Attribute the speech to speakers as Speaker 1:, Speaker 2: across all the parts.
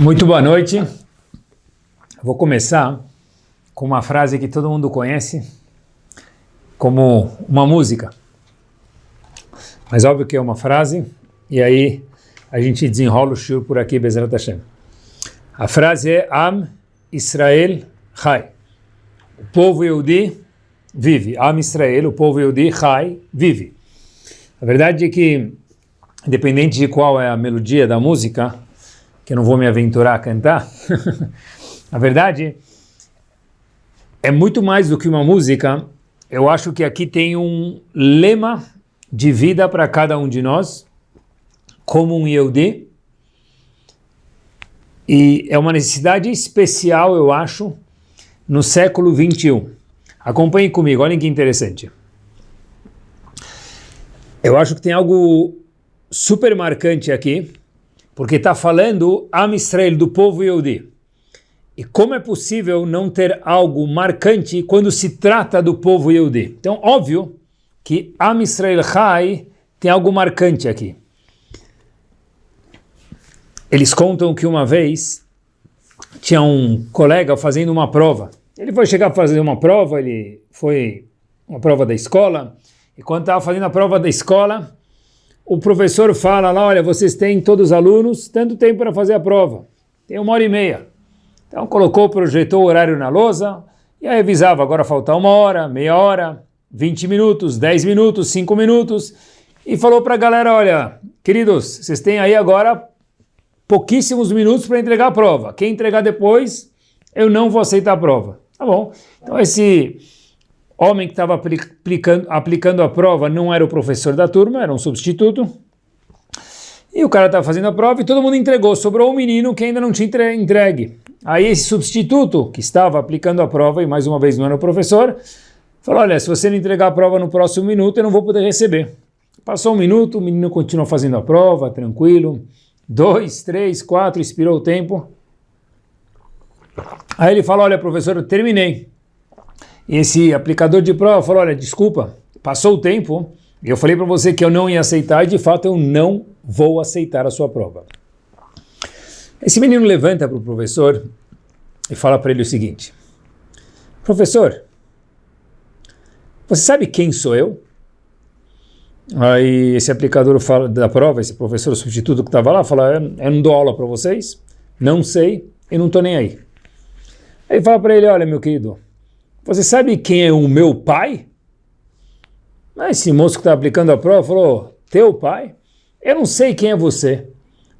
Speaker 1: Muito boa noite. Vou começar com uma frase que todo mundo conhece como uma música. Mas óbvio que é uma frase, e aí a gente desenrola o shur por aqui, Bezerra Hashem. A frase é Am Israel Chai. O povo Yehudi vive. Am Israel, o povo Yehudi Chai, vive. A verdade é que, independente de qual é a melodia da música, que eu não vou me aventurar a cantar, a verdade é muito mais do que uma música. Eu acho que aqui tem um lema de vida para cada um de nós, como um Yehudi, e é uma necessidade especial, eu acho, no século 21. Acompanhe comigo, olhem que interessante. Eu acho que tem algo super marcante aqui, porque está falando Am Israel, do povo Yehudi. E como é possível não ter algo marcante quando se trata do povo Yehudi? Então, óbvio que Am Israel Chai tem algo marcante aqui. Eles contam que uma vez tinha um colega fazendo uma prova. Ele foi chegar a fazer uma prova, ele foi uma prova da escola, e quando estava fazendo a prova da escola, o professor fala lá, olha, vocês têm, todos os alunos, tanto tempo para fazer a prova. Tem uma hora e meia. Então colocou, projetou o horário na lousa, e aí avisava, agora falta uma hora, meia hora, 20 minutos, 10 minutos, 5 minutos, e falou para a galera, olha, queridos, vocês têm aí agora pouquíssimos minutos para entregar a prova. Quem entregar depois, eu não vou aceitar a prova. Tá bom. Então esse homem que estava aplicando, aplicando a prova não era o professor da turma, era um substituto. E o cara estava fazendo a prova e todo mundo entregou. Sobrou um menino que ainda não tinha entregue. Aí esse substituto que estava aplicando a prova, e mais uma vez não era o professor, falou, olha, se você não entregar a prova no próximo minuto, eu não vou poder receber. Passou um minuto, o menino continuou fazendo a prova, tranquilo. Dois, três, quatro, expirou o tempo. Aí ele falou, olha, professor, eu terminei. E esse aplicador de prova falou, olha, desculpa, passou o tempo, eu falei para você que eu não ia aceitar e de fato eu não vou aceitar a sua prova. Esse menino levanta para o professor e fala para ele o seguinte, professor, você sabe quem sou eu? Aí esse aplicador fala da prova, esse professor substituto que estava lá, fala, eu não dou aula para vocês, não sei e não estou nem aí. Aí fala para ele, olha meu querido, você sabe quem é o meu pai? Esse moço que está aplicando a prova falou, teu pai? Eu não sei quem é você,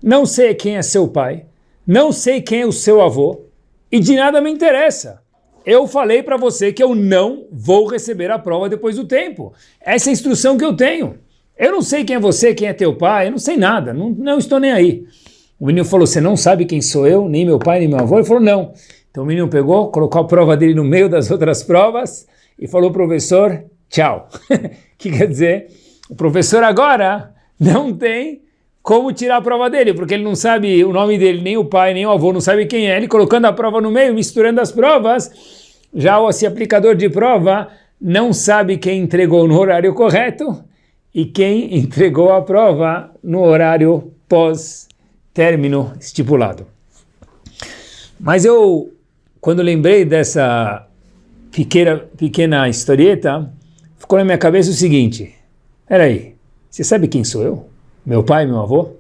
Speaker 1: não sei quem é seu pai, não sei quem é o seu avô, e de nada me interessa. Eu falei para você que eu não vou receber a prova depois do tempo. Essa é a instrução que eu tenho. Eu não sei quem é você, quem é teu pai, eu não sei nada, não, não estou nem aí. O menino falou, você não sabe quem sou eu, nem meu pai, nem meu avô? Ele falou, não. Então o menino pegou, colocou a prova dele no meio das outras provas e falou, professor, tchau. que quer dizer, o professor agora não tem como tirar a prova dele, porque ele não sabe o nome dele, nem o pai, nem o avô, não sabe quem é. Ele colocando a prova no meio, misturando as provas, já esse aplicador de prova não sabe quem entregou no horário correto e quem entregou a prova no horário pós-término estipulado. Mas eu quando lembrei dessa pequena, pequena historieta, ficou na minha cabeça o seguinte, aí, você sabe quem sou eu? Meu pai, meu avô?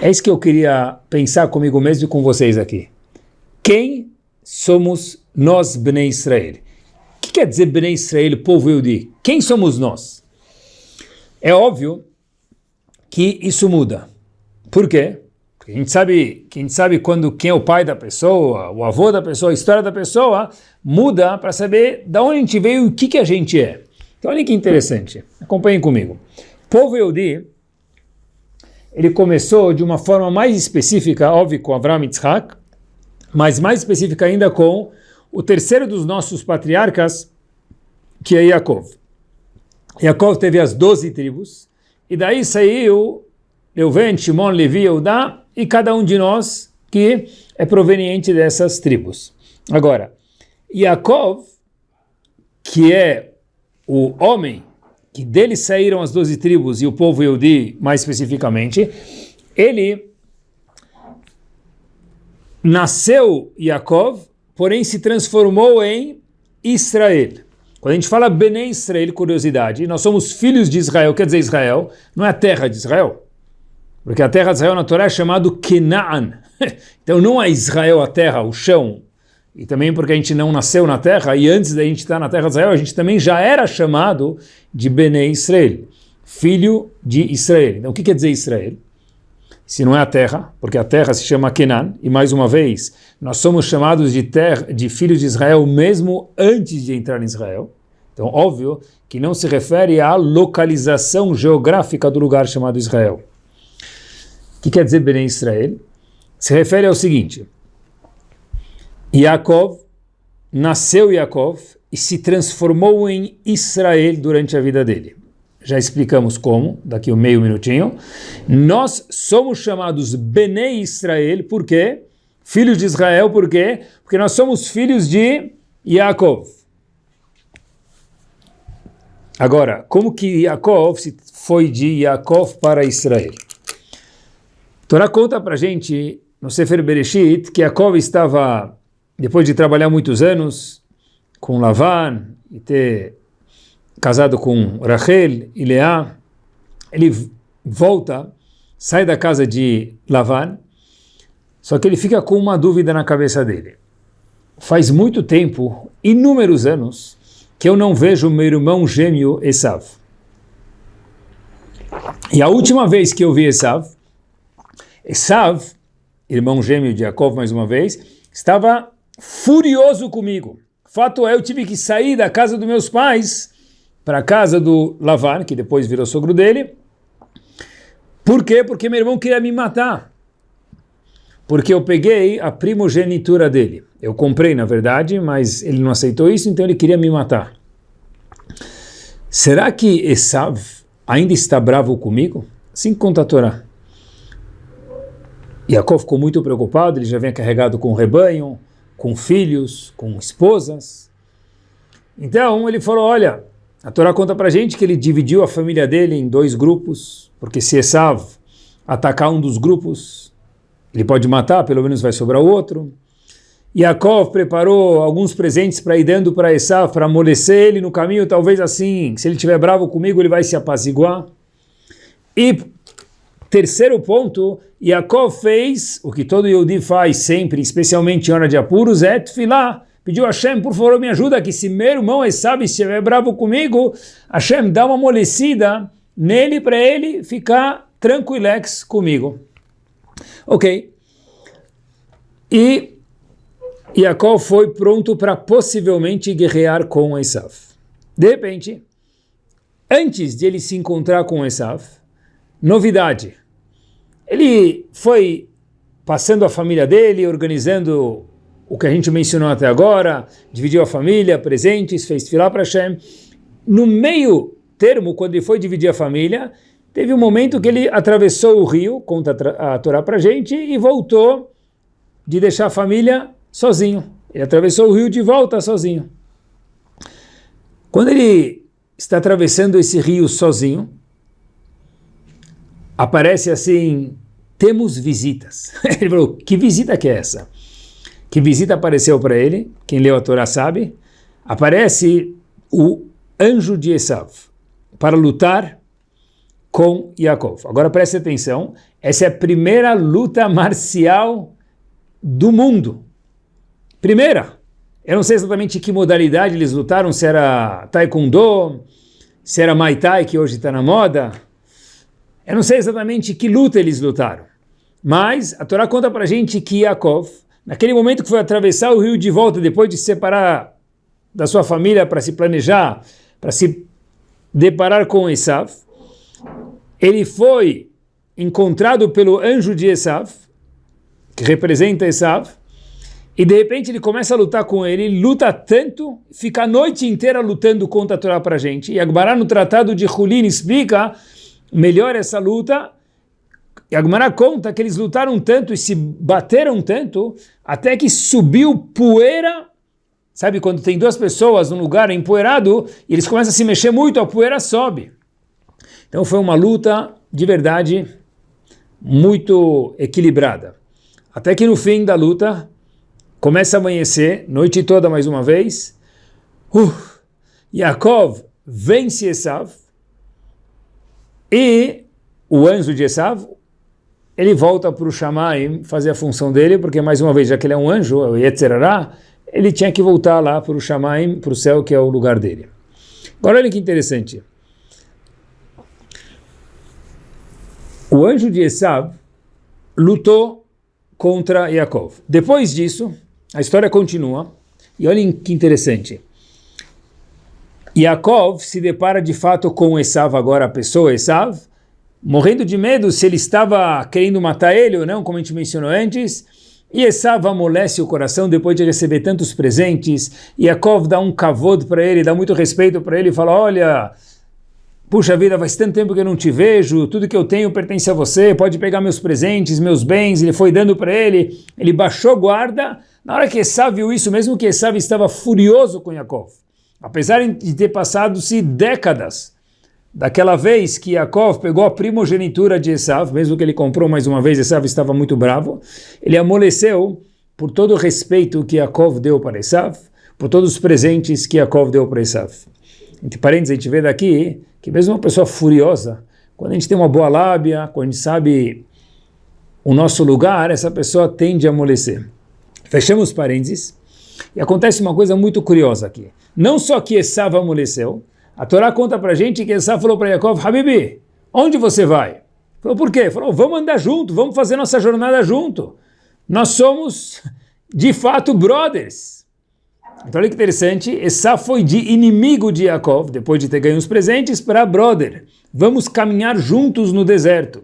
Speaker 1: É isso que eu queria pensar comigo mesmo e com vocês aqui. Quem somos nós, Bnei Israel? O que quer dizer Bnei Israel, povo Yehudi? Quem somos nós? É óbvio que isso muda. Por quê? A gente sabe, a gente sabe quando quem é o pai da pessoa, o avô da pessoa, a história da pessoa, muda para saber de onde a gente veio e o que, que a gente é. Então olha que interessante, acompanhem comigo. O povo Yehudi, ele começou de uma forma mais específica, óbvio, com Avraham Yitzhak, mas mais específica ainda com o terceiro dos nossos patriarcas, que é Yaakov. Yaakov teve as doze tribos, e daí saiu Reuven, Shimon, Levi, Eudá, e cada um de nós que é proveniente dessas tribos. Agora, Yaakov, que é o homem que dele saíram as doze tribos e o povo Yehudi mais especificamente, ele nasceu Yaakov, porém se transformou em Israel. Quando a gente fala Bene Israel, curiosidade, nós somos filhos de Israel, quer dizer Israel, não é a terra de Israel. Porque a terra de Israel na Torá é chamado Kenaan. então não é Israel a terra, o chão. E também porque a gente não nasceu na terra, e antes da gente estar na terra de Israel, a gente também já era chamado de Bene Israel, filho de Israel. Então o que quer dizer Israel? se não é a terra, porque a terra se chama Kenan, e mais uma vez, nós somos chamados de, terra, de filhos de Israel mesmo antes de entrar em Israel. Então, óbvio que não se refere à localização geográfica do lugar chamado Israel. Que quer dizer Bnei Israel? Se refere ao seguinte, Yaakov, nasceu Yaakov e se transformou em Israel durante a vida dele já explicamos como, daqui um meio minutinho. Nós somos chamados Bene Israel, por quê? Filhos de Israel, por quê? Porque nós somos filhos de Yaakov. Agora, como que Yaakov foi de Yaakov para Israel? Torá conta para gente, no Sefer Bereshit, que Yaakov estava, depois de trabalhar muitos anos, com Lavan, e ter casado com Rachel e Leá, ele volta, sai da casa de Lavan, só que ele fica com uma dúvida na cabeça dele. Faz muito tempo, inúmeros anos, que eu não vejo meu irmão gêmeo Esav. E a última vez que eu vi Esav, Esav, irmão gêmeo de Jacob mais uma vez, estava furioso comigo. Fato é, eu tive que sair da casa dos meus pais para a casa do Lavan, que depois virou sogro dele. Por quê? Porque meu irmão queria me matar. Porque eu peguei a primogenitura dele. Eu comprei, na verdade, mas ele não aceitou isso, então ele queria me matar. Será que Esav ainda está bravo comigo? Assim conta a Torá. Yaakov ficou muito preocupado, ele já vinha carregado com rebanho, com filhos, com esposas. Então ele falou, olha, a Torá conta para gente que ele dividiu a família dele em dois grupos, porque se Esav atacar um dos grupos, ele pode matar, pelo menos vai sobrar o outro. Yaakov preparou alguns presentes para ir dando para Esav, para amolecer ele no caminho, talvez assim, se ele estiver bravo comigo, ele vai se apaziguar. E terceiro ponto, Yaakov fez o que todo Yehudi faz sempre, especialmente em hora de apuros, é tefilá, pediu a Hashem, por favor, me ajuda, que se meu irmão Esav estiver bravo comigo, Hashem dá uma amolecida nele para ele ficar tranquilex comigo. Ok. E Jacob foi pronto para possivelmente guerrear com Esav. De repente, antes de ele se encontrar com Esav, novidade. Ele foi passando a família dele, organizando o que a gente mencionou até agora, dividiu a família, presentes, fez filar para Hashem. No meio termo, quando ele foi dividir a família, teve um momento que ele atravessou o rio, conta a Torá para gente, e voltou de deixar a família sozinho. Ele atravessou o rio de volta sozinho. Quando ele está atravessando esse rio sozinho, aparece assim, temos visitas. Ele falou, que visita que é essa? que visita apareceu para ele, quem leu a Torá sabe, aparece o anjo de Esav para lutar com Yaakov. Agora preste atenção, essa é a primeira luta marcial do mundo. Primeira. Eu não sei exatamente que modalidade eles lutaram, se era Taekwondo, se era Muay Thai, que hoje está na moda. Eu não sei exatamente que luta eles lutaram. Mas a Torá conta para a gente que Yaakov, Naquele momento que foi atravessar o rio de volta, depois de se separar da sua família para se planejar, para se deparar com Esav, ele foi encontrado pelo anjo de Esav, que representa Esav, e de repente ele começa a lutar com ele, luta tanto, fica a noite inteira lutando contra a Torá para a gente. E Agmará no tratado de Hulin explica melhor essa luta, e Agmará conta que eles lutaram tanto e se bateram tanto, até que subiu poeira, sabe quando tem duas pessoas num lugar empoeirado, e eles começam a se mexer muito, a poeira sobe. Então foi uma luta de verdade muito equilibrada. até que no fim da luta, começa a amanhecer, noite toda mais uma vez, uh, Yaakov vence Esav, e o anjo de Esav, ele volta para o Shamaim fazer a função dele, porque mais uma vez, já que ele é um anjo, o Yetzerará, ele tinha que voltar lá para o Shamaim, para o céu, que é o lugar dele. Agora olha que interessante. O anjo de Esav lutou contra Yaakov. Depois disso, a história continua, e olhem que interessante. Yaakov se depara de fato com Esav agora, a pessoa Esav, morrendo de medo se ele estava querendo matar ele ou não, como a gente mencionou antes, e Esav amolece o coração depois de receber tantos presentes, Yaakov dá um kavod para ele, dá muito respeito para ele e fala, olha, puxa vida, faz tanto tempo que eu não te vejo, tudo que eu tenho pertence a você, pode pegar meus presentes, meus bens, ele foi dando para ele, ele baixou guarda, na hora que Esav viu isso, mesmo que Esav estava furioso com Yaakov, Apesar de ter passado-se décadas daquela vez que Yaakov pegou a primogenitura de Esav, mesmo que ele comprou mais uma vez, Esav estava muito bravo, ele amoleceu por todo o respeito que Yaakov deu para Esav, por todos os presentes que Yaakov deu para Esav. Entre parênteses, a gente vê daqui que mesmo uma pessoa furiosa, quando a gente tem uma boa lábia, quando a gente sabe o nosso lugar, essa pessoa tende a amolecer. Fechamos parênteses. E acontece uma coisa muito curiosa aqui. Não só que Esav amoleceu, a Torá conta para gente que Esav falou para Yaakov, Habibi, onde você vai? Falou, por quê? Falou, vamos andar junto, vamos fazer nossa jornada junto. Nós somos, de fato, brothers. Então olha que interessante, Esav foi de inimigo de Yaakov, depois de ter ganho os presentes, para brother. Vamos caminhar juntos no deserto.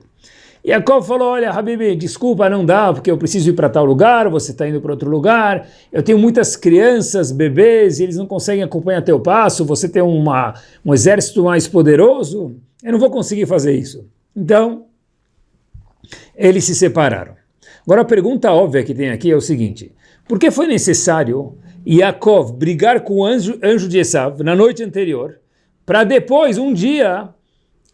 Speaker 1: Yaakov falou, olha, Habibi, desculpa, não dá, porque eu preciso ir para tal lugar, você está indo para outro lugar, eu tenho muitas crianças, bebês, e eles não conseguem acompanhar teu passo, você tem uma, um exército mais poderoso, eu não vou conseguir fazer isso. Então, eles se separaram. Agora a pergunta óbvia que tem aqui é o seguinte, por que foi necessário Yaakov brigar com o anjo, anjo de Esav na noite anterior, para depois, um dia,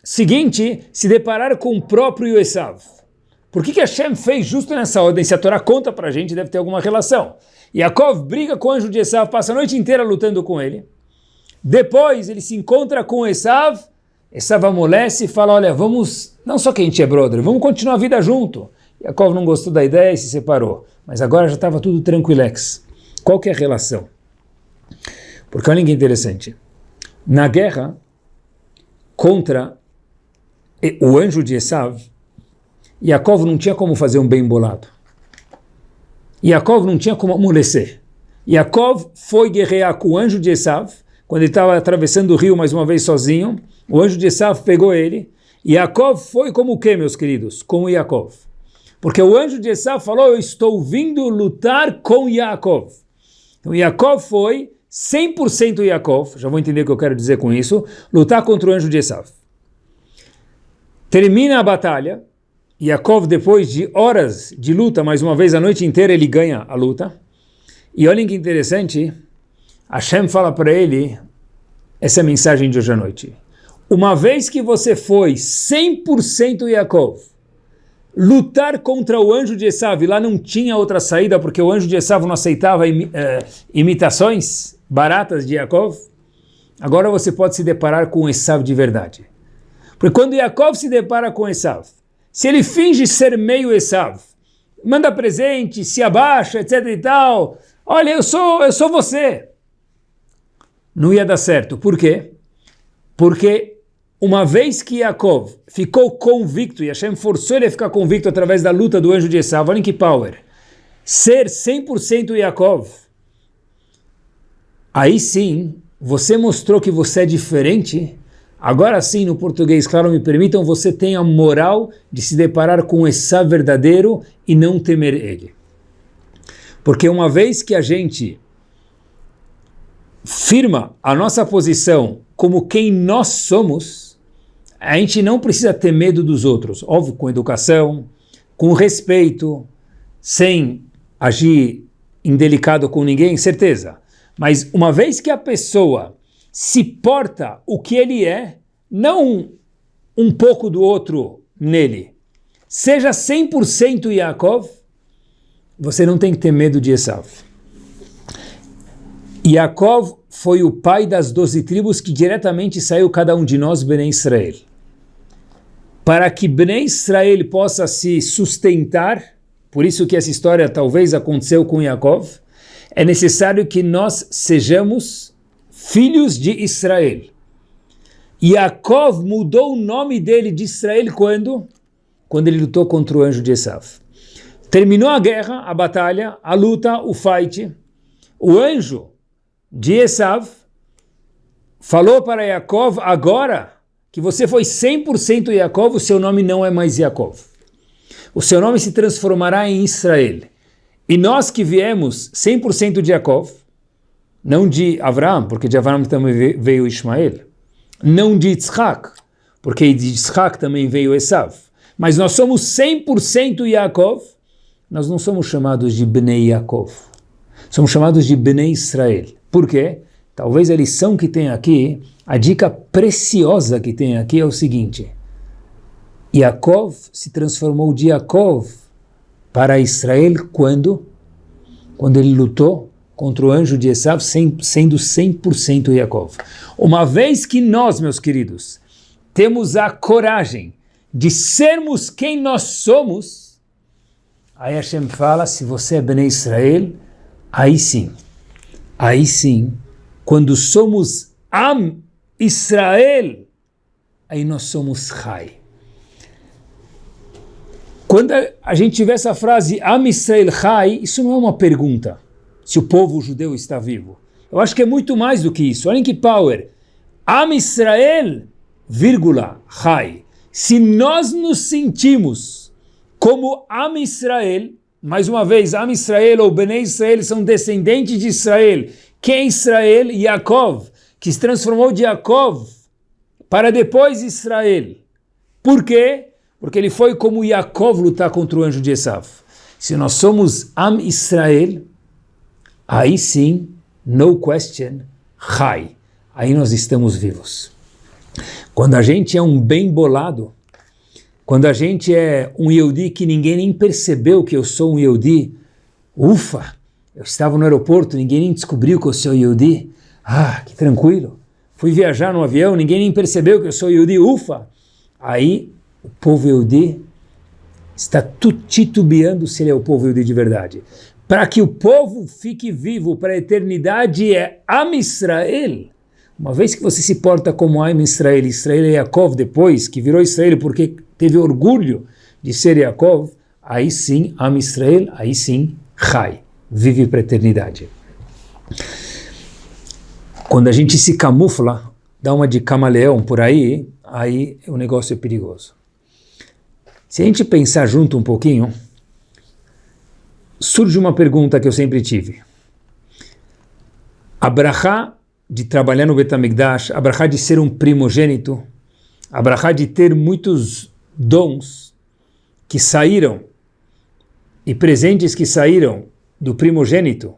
Speaker 1: seguinte se deparar com o próprio Esav. Por que, que Hashem fez justo nessa ordem? Se a Torá conta para a gente, deve ter alguma relação. Yaakov briga com o anjo de Esav, passa a noite inteira lutando com ele. Depois ele se encontra com Esav, Esav amolece e fala, olha, vamos, não só que a gente é brother, vamos continuar a vida junto. Yaakov não gostou da ideia e se separou. Mas agora já estava tudo tranquilex. Qual que é a relação? Porque olha que interessante. Na guerra contra o anjo de Esav, Yaakov não tinha como fazer um bem bolado. Yaakov não tinha como amolecer. Yaakov foi guerrear com o anjo de Esav, quando ele estava atravessando o rio mais uma vez sozinho, o anjo de Esav pegou ele, e Yaakov foi como o que, meus queridos? Como Yaakov. Porque o anjo de Esav falou, eu estou vindo lutar com Yaakov. Então Yaakov foi 100% Yaakov, já vou entender o que eu quero dizer com isso, lutar contra o anjo de Esav. Termina a batalha, Yaakov, depois de horas de luta, mais uma vez a noite inteira, ele ganha a luta. E olhem que interessante, Hashem fala para ele essa mensagem de hoje à noite. Uma vez que você foi 100% Yaakov, lutar contra o anjo de Esav, lá não tinha outra saída, porque o anjo de Esav não aceitava eh, imitações baratas de Yaakov, agora você pode se deparar com Esav de verdade. Porque quando Yaakov se depara com Esav, se ele finge ser meio Esav, manda presente, se abaixa, etc e tal, olha, eu sou, eu sou você. Não ia dar certo. Por quê? Porque uma vez que Yaakov ficou convicto, e Hashem forçou ele a ficar convicto através da luta do anjo de Esav, olha que power, ser 100% Yaakov, aí sim, você mostrou que você é diferente Agora sim, no português, claro, me permitam, você tem a moral de se deparar com esse verdadeiro e não temer ele. Porque uma vez que a gente firma a nossa posição como quem nós somos, a gente não precisa ter medo dos outros. Óbvio, com educação, com respeito, sem agir indelicado com ninguém, certeza. Mas uma vez que a pessoa se porta o que ele é, não um pouco do outro nele. Seja 100% Yaakov, você não tem que ter medo de Esav. Yaakov foi o pai das doze tribos que diretamente saiu cada um de nós, Bnei Israel. Para que Bnei Israel possa se sustentar, por isso que essa história talvez aconteceu com Yaakov, é necessário que nós sejamos filhos de Israel. Yaakov mudou o nome dele de Israel quando? Quando ele lutou contra o anjo de Esav. Terminou a guerra, a batalha, a luta, o fight. O anjo de Esav falou para Yaakov, agora que você foi 100% Yaakov, o seu nome não é mais Yaakov. O seu nome se transformará em Israel. E nós que viemos 100% de Yaakov, não de Abraão, porque de Abraão também veio Ismael, não de Yitzhak, porque de Yitzhak também veio Esav, mas nós somos 100% Yaakov, nós não somos chamados de Bnei Yaakov, somos chamados de Bnei Israel. Por quê? Talvez a lição que tem aqui, a dica preciosa que tem aqui é o seguinte, Yaakov se transformou de Yaakov para Israel quando? Quando ele lutou contra o anjo de Esav, sendo 100% Yaakov. Uma vez que nós, meus queridos, temos a coragem de sermos quem nós somos, aí Hashem fala, se você é Bnei Israel, aí sim, aí sim, quando somos Am Israel, aí nós somos Chai. Quando a gente tiver essa frase Am Israel Chai, isso não é uma pergunta, se o povo judeu está vivo. Eu acho que é muito mais do que isso. Olhem que power. Am Israel, vírgula, Chai. Se nós nos sentimos como Am Israel, mais uma vez, Am Israel ou Bnei Israel são descendentes de Israel. Quem é Israel? Yaakov, que se transformou de Yaakov para depois Israel. Por quê? Porque ele foi como Yaakov lutar contra o anjo de Esav. Se nós somos Am Israel, aí sim, no question, Chai. Aí nós estamos vivos. Quando a gente é um bem bolado, quando a gente é um Yehudi que ninguém nem percebeu que eu sou um Yehudi, ufa, eu estava no aeroporto, ninguém nem descobriu que eu sou Yehudi, ah, que tranquilo. Fui viajar no avião, ninguém nem percebeu que eu sou Yehudi, ufa. Aí o povo Yehudi está titubeando se ele é o povo Yehudi de verdade. Para que o povo fique vivo para a eternidade é Am Israel, uma vez que você se porta como Aim Israel, Israel e Yaakov depois, que virou Israel porque teve orgulho de ser Yaakov, aí sim, Am Israel, aí sim, Chai, vive para a eternidade. Quando a gente se camufla, dá uma de camaleão por aí, aí o negócio é perigoso. Se a gente pensar junto um pouquinho, surge uma pergunta que eu sempre tive. Abraha de trabalhar no Betamigdash, a brachá de ser um primogênito, a brachá de ter muitos dons que saíram e presentes que saíram do primogênito,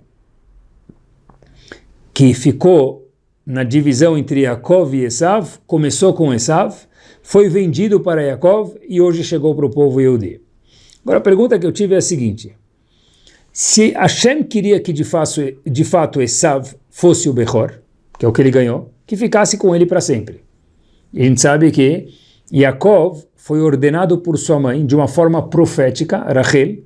Speaker 1: que ficou na divisão entre Yaakov e Esav, começou com Esav, foi vendido para Yaakov e hoje chegou para o povo Yehudi. Agora a pergunta que eu tive é a seguinte, se Hashem queria que de fato, de fato Esav fosse o Bechor, que é o que ele ganhou, que ficasse com ele para sempre. E a gente sabe que Yaakov foi ordenado por sua mãe de uma forma profética, Rachel,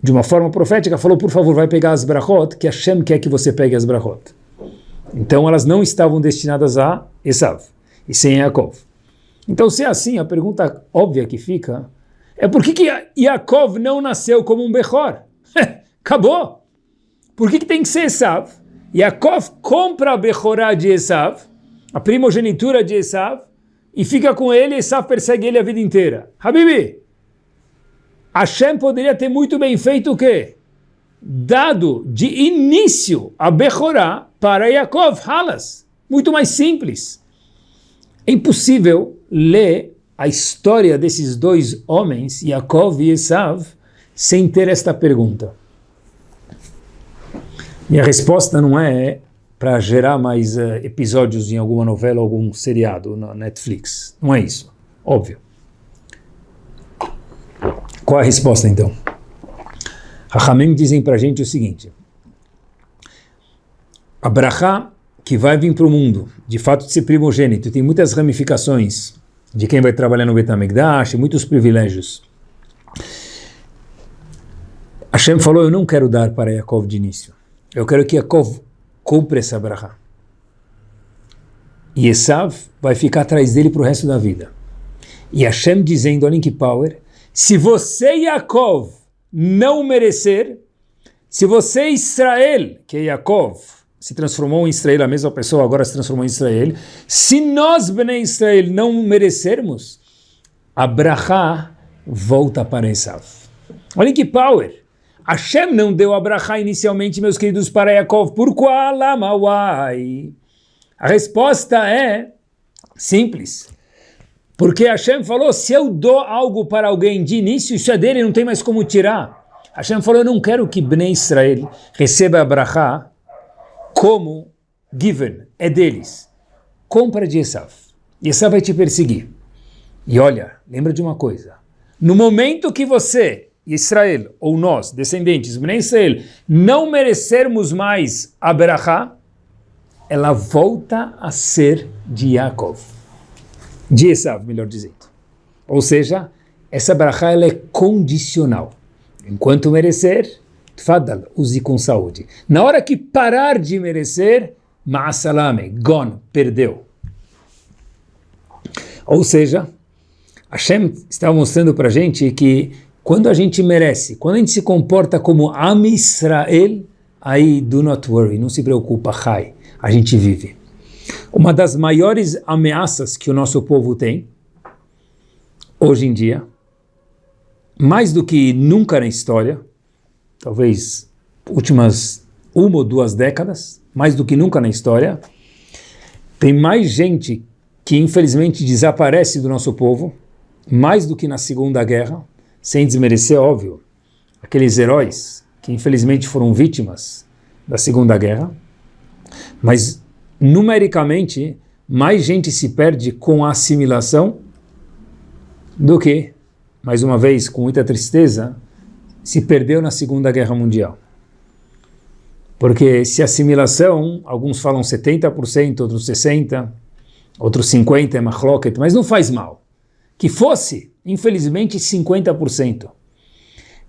Speaker 1: de uma forma profética, falou, por favor, vai pegar as brachot, que Hashem quer que você pegue as brachot. Então elas não estavam destinadas a Esav, e sem Yaakov. Então se é assim, a pergunta óbvia que fica é por que, que Yaakov não nasceu como um Bechor? Acabou! Por que, que tem que ser Esav? Yaakov compra a Bechorá de Esav, a primogenitura de Esav, e fica com ele, e Esav persegue ele a vida inteira. Habibi, Hashem poderia ter muito bem feito o quê? Dado de início a Bechorá para Yaakov, Halas. Muito mais simples. É impossível ler a história desses dois homens, Yaakov e Esav, sem ter esta pergunta. E a resposta não é para gerar mais uh, episódios em alguma novela, algum seriado na Netflix. Não é isso. Óbvio. Qual a resposta então? Rahamim dizem para a gente o seguinte, a brachá que vai vir para o mundo, de fato de ser primogênito, tem muitas ramificações de quem vai trabalhar no Betamigdash, muitos privilégios. Hashem falou, eu não quero dar para Yaakov de início. Eu quero que Yaakov compre essa brachá. E Esav vai ficar atrás dele para o resto da vida. E Hashem dizendo, olha que power, se você, Yaakov, não merecer, se você, Israel, que é Yaakov, se transformou em Israel, a mesma pessoa agora se transformou em Israel, se nós, Bnei Israel, não merecermos, a brachá volta para Esav. Olha que power! Hashem não deu a brachá inicialmente, meus queridos, para Yaakov. Por qual? Lamawai. A resposta é simples. Porque Hashem falou, se eu dou algo para alguém de início, isso é dele, não tem mais como tirar. Hashem falou, eu não quero que Bnei Israel receba a brachá como given, é deles. Compra de Esav. E Esav vai te perseguir. E olha, lembra de uma coisa. No momento que você, Israel, ou nós, descendentes, Bnei Israel, não merecermos mais a brachá, ela volta a ser de Yaakov de Esav, melhor dizendo. Ou seja, essa brachá ela é condicional. Enquanto merecer, tfadal, use com saúde. Na hora que parar de merecer, ma'asalame, gone, perdeu. Ou seja, Hashem está mostrando para a gente que quando a gente merece, quando a gente se comporta como Am Israel, aí do not worry, não se preocupa, Chai, a gente vive. Uma das maiores ameaças que o nosso povo tem, hoje em dia, mais do que nunca na história, talvez últimas uma ou duas décadas, mais do que nunca na história, tem mais gente que infelizmente desaparece do nosso povo, mais do que na Segunda Guerra, sem desmerecer, óbvio, aqueles heróis que infelizmente foram vítimas da Segunda Guerra, mas numericamente, mais gente se perde com a assimilação do que, mais uma vez, com muita tristeza, se perdeu na Segunda Guerra Mundial. Porque se assimilação, alguns falam 70%, outros 60%, outros 50% é machloket, mas não faz mal. Que fosse, infelizmente, 50%.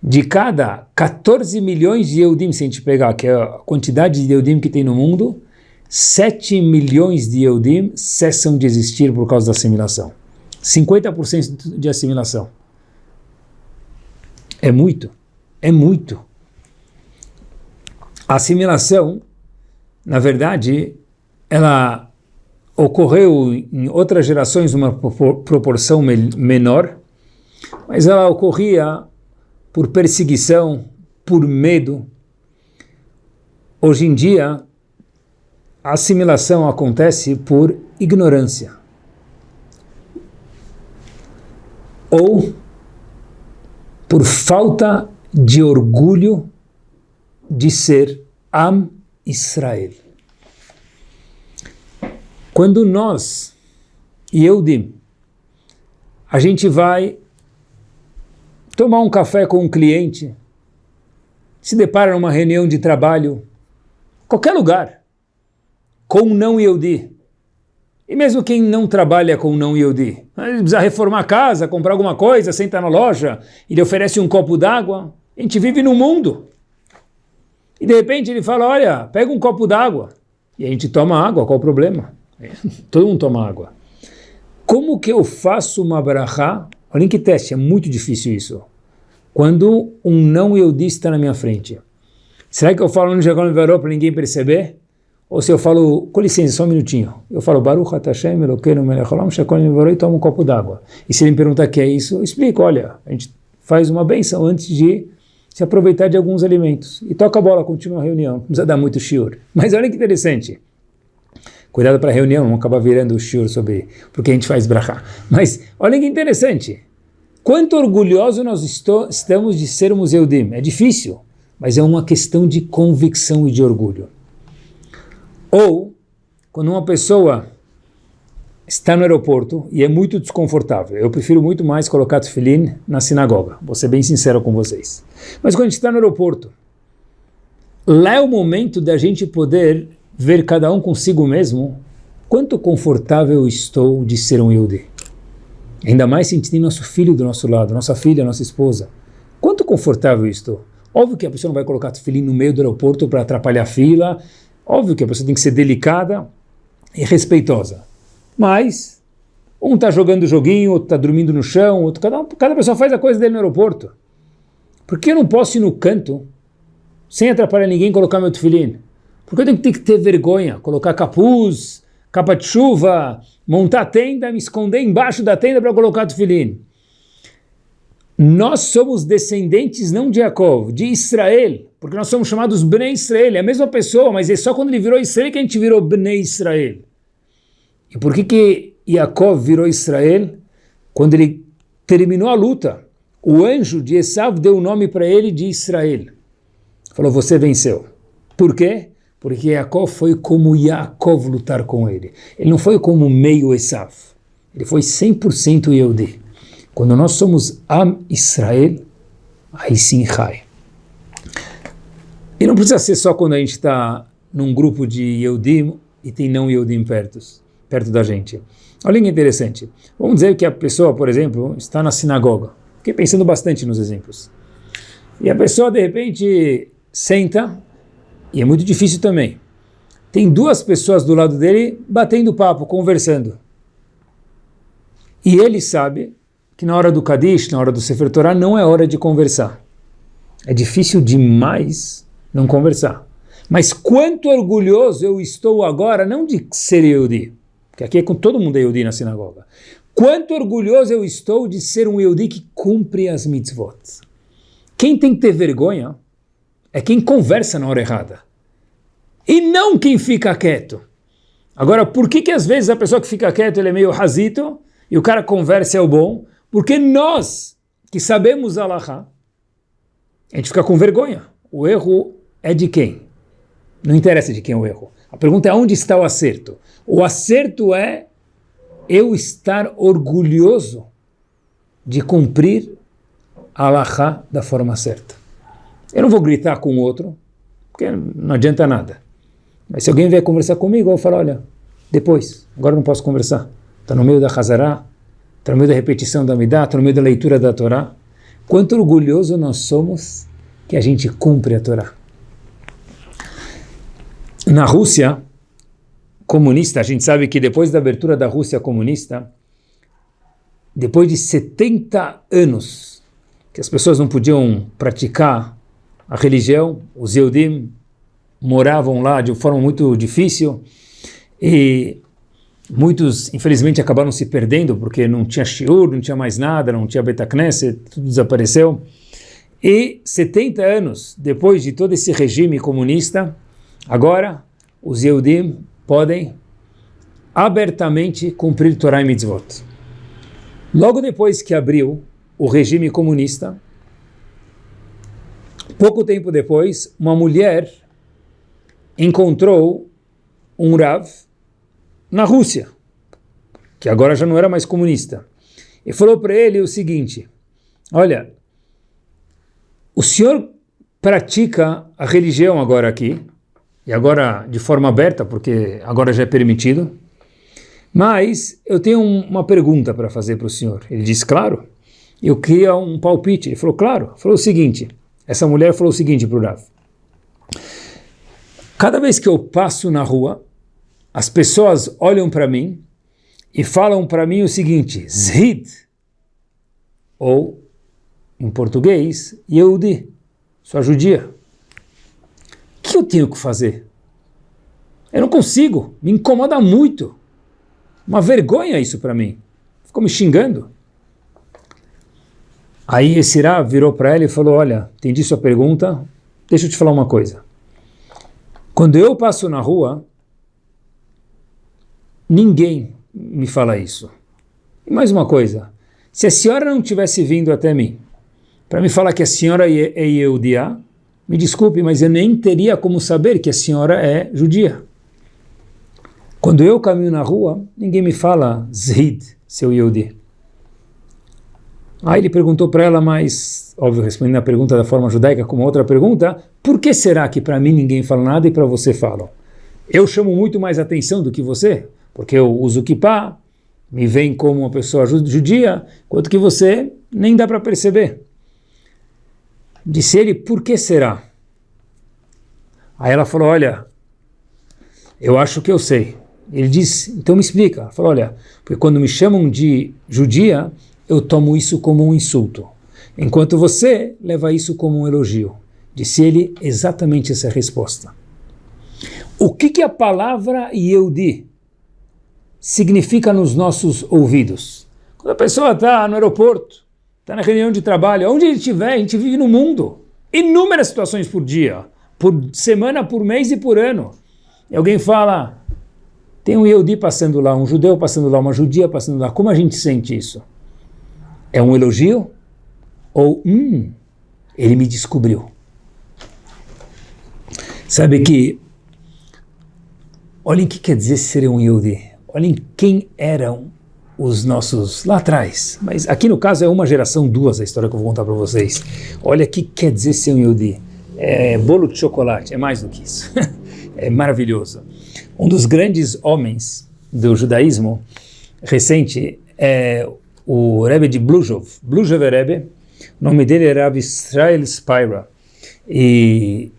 Speaker 1: De cada 14 milhões de Eudim, se a gente pegar, que é a quantidade de Eudim que tem no mundo, 7 milhões de Eudim cessam de existir por causa da assimilação. 50% de assimilação. É muito. É muito. A assimilação, na verdade, ela ocorreu em outras gerações uma proporção menor, mas ela ocorria por perseguição, por medo. Hoje em dia, a assimilação acontece por ignorância. Ou por falta de orgulho de ser Am Israel. Quando nós, Yehudim, a gente vai tomar um café com um cliente, se depara numa reunião de trabalho, qualquer lugar, com não Yehudi. E mesmo quem não trabalha com não Yehudi, ele precisa reformar a casa, comprar alguma coisa, senta na loja, ele oferece um copo d'água. A gente vive no mundo. E de repente ele fala, olha, pega um copo d'água. E a gente toma água, qual o problema? Todo mundo toma água. Como que eu faço uma brachá? Olha que teste, é muito difícil isso. Quando um não Yehudi está na minha frente. Será que eu falo no Jacob Veró para ninguém perceber? Ou se eu falo, com licença, só um minutinho. Eu falo, Baruch Hashem Elokeinu melech olam shekol e tomo um copo d'água. E se ele me perguntar o que é isso, eu explico, olha, a gente faz uma benção antes de se aproveitar de alguns alimentos. E toca a bola, continua a reunião. Não precisa dar muito shiur. Mas olha que interessante. Cuidado para a reunião, não acabar virando o shiur sobre porque a gente faz brachá. Mas olha que interessante. Quanto orgulhoso nós estamos de sermos Eudim. É difícil, mas é uma questão de convicção e de orgulho. Ou, quando uma pessoa está no aeroporto e é muito desconfortável. Eu prefiro muito mais colocar tefilim na sinagoga, vou ser bem sincero com vocês. Mas quando a gente está no aeroporto, lá é o momento da gente poder ver cada um consigo mesmo quanto confortável estou de ser um Yehudi. Ainda mais se a gente tem nosso filho do nosso lado, nossa filha, nossa esposa. Quanto confortável estou. Óbvio que a pessoa não vai colocar tefilim no meio do aeroporto para atrapalhar a fila. Óbvio que a pessoa tem que ser delicada e respeitosa. Mas um está jogando joguinho, outro está dormindo no chão, outro, cada, cada pessoa faz a coisa dele no aeroporto. Por que eu não posso ir no canto, sem atrapalhar ninguém, colocar meu tefilim? Por que eu tenho que ter vergonha, colocar capuz, capa de chuva, montar tenda, me esconder embaixo da tenda para colocar tefilim? Nós somos descendentes não de Jacob, de Israel, porque nós somos chamados Bnei Israel, é a mesma pessoa, mas é só quando ele virou Israel que a gente virou Bnei Israel. E por que que Jacob virou Israel? Quando ele terminou a luta, o anjo de Esav deu o nome para ele de Israel. Falou, você venceu. Por quê? Porque Jacob foi como Yaakov lutar com ele. Ele não foi como meio Esav. Ele foi 100% Yehudi. Quando nós somos Am Israel, aí sim Rai. E não precisa ser só quando a gente está num grupo de Yehudim e tem não Yehudim perto, perto da gente. Olha que interessante. Vamos dizer que a pessoa, por exemplo, está na sinagoga. Fiquei pensando bastante nos exemplos. E a pessoa, de repente, senta, e é muito difícil também. Tem duas pessoas do lado dele batendo papo, conversando. E ele sabe que na hora do Kadish, na hora do Sefer Torah, não é hora de conversar. É difícil demais não conversar. Mas quanto orgulhoso eu estou agora, não de ser Yehudi, porque aqui é com todo mundo é Yehudi na sinagoga. Quanto orgulhoso eu estou de ser um Yehudi que cumpre as mitzvot. Quem tem que ter vergonha é quem conversa na hora errada. E não quem fica quieto. Agora, por que que às vezes a pessoa que fica quieto ele é meio rasito e o cara conversa é o bom, porque nós, que sabemos Allahá, a gente fica com vergonha. O erro é de quem? Não interessa de quem é o erro. A pergunta é onde está o acerto. O acerto é eu estar orgulhoso de cumprir Allahá da forma certa. Eu não vou gritar com o outro, porque não adianta nada. Mas se alguém vier conversar comigo, eu falar, olha, depois, agora não posso conversar. Está no meio da Hazará, está no meio da repetição da Midah, está no meio da leitura da Torá. Quanto orgulhoso nós somos que a gente cumpre a Torá. Na Rússia comunista, a gente sabe que depois da abertura da Rússia comunista, depois de 70 anos que as pessoas não podiam praticar a religião, os Eudim moravam lá de forma muito difícil e Muitos, infelizmente, acabaram se perdendo porque não tinha shiur, não tinha mais nada, não tinha Betacneset, tudo desapareceu. E 70 anos depois de todo esse regime comunista, agora os Yehudim podem abertamente cumprir Torah e Mitzvot. Logo depois que abriu o regime comunista, pouco tempo depois, uma mulher encontrou um Rav na Rússia, que agora já não era mais comunista, e falou para ele o seguinte: Olha, o senhor pratica a religião agora aqui, e agora de forma aberta, porque agora já é permitido, mas eu tenho uma pergunta para fazer para o senhor. Ele disse: Claro. Eu queria um palpite. Ele falou: Claro. Falou o seguinte: essa mulher falou o seguinte para o Rav. Cada vez que eu passo na rua, as pessoas olham para mim e falam para mim o seguinte, Zhid, ou em português, Yehudi, sua judia. Que eu tenho que fazer? Eu não consigo, me incomoda muito. Uma vergonha isso para mim. Ficou me xingando. Aí esse Rá virou para ela e falou, olha, entendi sua pergunta, deixa eu te falar uma coisa. Quando eu passo na rua, Ninguém me fala isso. E mais uma coisa, se a senhora não tivesse vindo até mim para me falar que a senhora é Yehudiá, me desculpe, mas eu nem teria como saber que a senhora é judia. Quando eu caminho na rua, ninguém me fala Zid, seu Yehudi. Aí ele perguntou para ela, mas, óbvio, respondendo a pergunta da forma judaica como outra pergunta, por que será que para mim ninguém fala nada e para você falam? Eu chamo muito mais atenção do que você, porque eu uso kippah, me vem como uma pessoa judia, quanto que você nem dá para perceber. Disse ele, por que será? Aí ela falou, olha, eu acho que eu sei. Ele disse, então me explica. Ela falou, olha, porque quando me chamam de judia, eu tomo isso como um insulto, enquanto você leva isso como um elogio. Disse ele exatamente essa resposta. O que, que a palavra Yehudi significa nos nossos ouvidos? Quando a pessoa está no aeroporto, está na reunião de trabalho, onde ele estiver, a gente vive no mundo. Inúmeras situações por dia, por semana, por mês e por ano. E alguém fala, tem um Yehudi passando lá, um judeu passando lá, uma judia passando lá. Como a gente sente isso? É um elogio? Ou, hum, ele me descobriu. Sabe que, olhem o que quer dizer ser um Yehudi. Olhem quem eram os nossos lá atrás. Mas aqui no caso é uma geração, duas, a história que eu vou contar para vocês. Olha o que quer dizer ser um Yehudi. É bolo de chocolate, é mais do que isso. é maravilhoso. Um dos grandes homens do judaísmo recente é o Rebbe de Bluzhov, Bluzhov Rebbe, o nome dele era Rav Israel Spira, e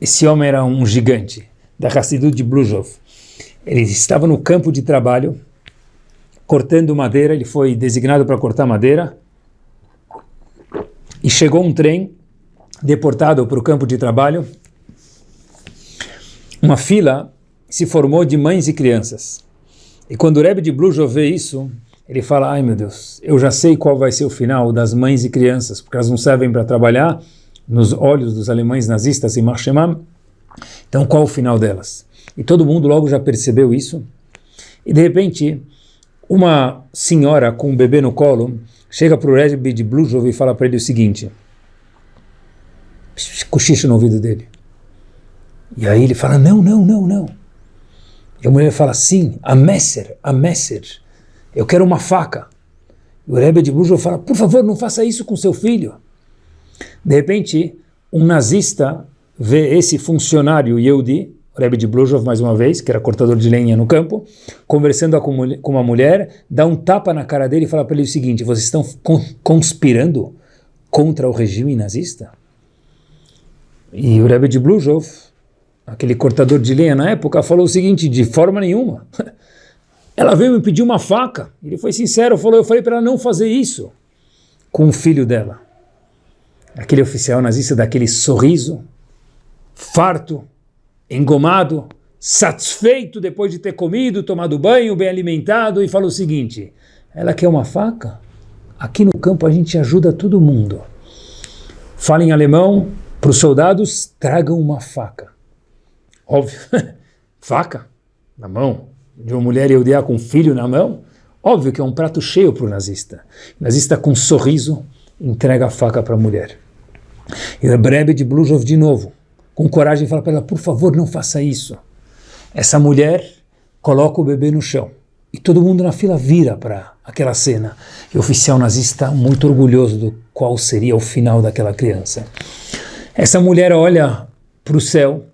Speaker 1: esse homem era um gigante da Hassidut de Bluzhov. Ele estava no campo de trabalho, cortando madeira, ele foi designado para cortar madeira, e chegou um trem deportado para o campo de trabalho, uma fila se formou de mães e crianças. E quando o Rebbe de Bluzhov vê isso, ele fala, ai meu Deus, eu já sei qual vai ser o final das mães e crianças, porque elas não servem para trabalhar nos olhos dos alemães nazistas em Marshemam. Então qual o final delas? E todo mundo logo já percebeu isso. E de repente, uma senhora com um bebê no colo chega para o Rebbe de Bluzhov e fala para ele o seguinte, cochicha no ouvido dele. E aí ele fala, não, não, não, não. E a mulher fala, sim, a messer, a messer eu quero uma faca. E o Rebbe de Bujov fala, por favor, não faça isso com seu filho. De repente, um nazista vê esse funcionário Yehudi, Rebbe de Bluzhov, mais uma vez, que era cortador de lenha no campo, conversando com uma mulher, dá um tapa na cara dele e fala para ele o seguinte, vocês estão conspirando contra o regime nazista? E o Rebbe de Bluzhov, aquele cortador de lenha na época, falou o seguinte, de forma nenhuma. Ela veio me pedir uma faca. Ele foi sincero, falou, eu falei para ela não fazer isso com o filho dela. Aquele oficial nazista daquele sorriso, farto, engomado, satisfeito depois de ter comido, tomado banho, bem alimentado, e falou o seguinte, ela quer uma faca? Aqui no campo a gente ajuda todo mundo. Fala em alemão, para os soldados, tragam uma faca. Óbvio, faca na mão, de uma mulher eudeia com um filho na mão, óbvio que é um prato cheio para o nazista. O nazista com um sorriso entrega a faca para a mulher. E o Rebbe de Bluzhov de novo, com coragem, fala para ela, por favor, não faça isso. Essa mulher coloca o bebê no chão. E todo mundo na fila vira para aquela cena. E o oficial nazista muito orgulhoso do qual seria o final daquela criança. Essa mulher olha para o céu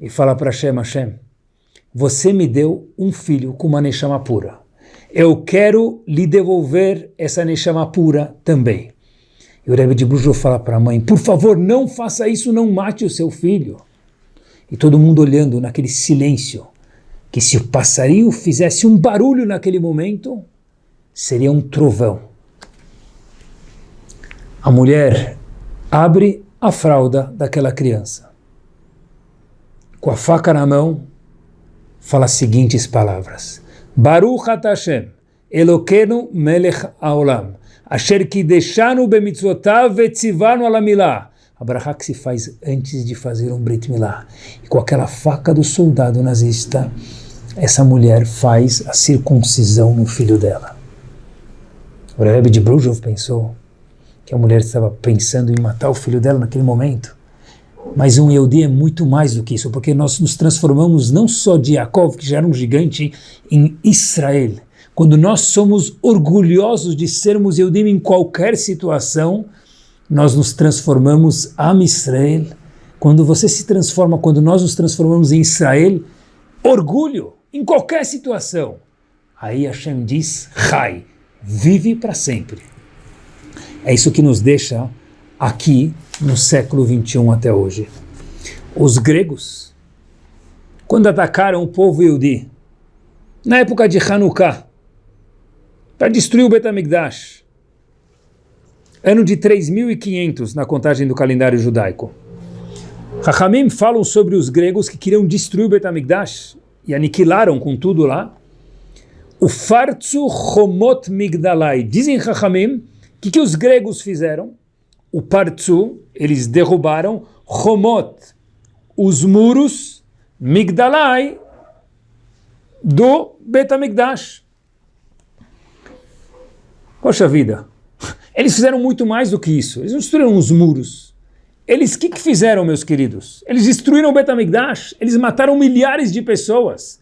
Speaker 1: e fala para Hashem, Hashem, você me deu um filho com uma Neshama pura. Eu quero lhe devolver essa Neshama pura também. E o Rebbe de Brujo fala para a mãe, por favor, não faça isso, não mate o seu filho. E todo mundo olhando naquele silêncio, que se o passarinho fizesse um barulho naquele momento, seria um trovão. A mulher abre a fralda daquela criança. Com a faca na mão, fala as seguintes palavras. Baruch Hashem, Eloquenu melech haolam, asher kideshanu bemitzvotav vetzivanu alamilá. A brachá que se faz antes de fazer um Brit Milá. E com aquela faca do soldado nazista, essa mulher faz a circuncisão no filho dela. O Rebbe de Brujov pensou que a mulher estava pensando em matar o filho dela naquele momento. Mas um Yehudi é muito mais do que isso, porque nós nos transformamos não só de Yaakov, que já era um gigante, em Israel. Quando nós somos orgulhosos de sermos Yehudim em qualquer situação, nós nos transformamos Am Israel. Quando você se transforma, quando nós nos transformamos em Israel, orgulho em qualquer situação. Aí Hashem diz, Rai, vive para sempre. É isso que nos deixa aqui no século 21 até hoje. Os gregos, quando atacaram o povo Yehudi, na época de Hanukkah, para destruir o Betamigdash, ano de 3500 na contagem do calendário judaico. Hachamim falam sobre os gregos que queriam destruir o Betamigdash e aniquilaram com tudo lá. O Fartzu Homot Migdalai. Dizem Hachamim, o que, que os gregos fizeram? o Partsu, eles derrubaram Homot, os muros Migdalai do Betamigdash. Poxa vida, eles fizeram muito mais do que isso. Eles não destruíram os muros. Eles, o que, que fizeram, meus queridos? Eles destruíram o Betamigdash, eles mataram milhares de pessoas.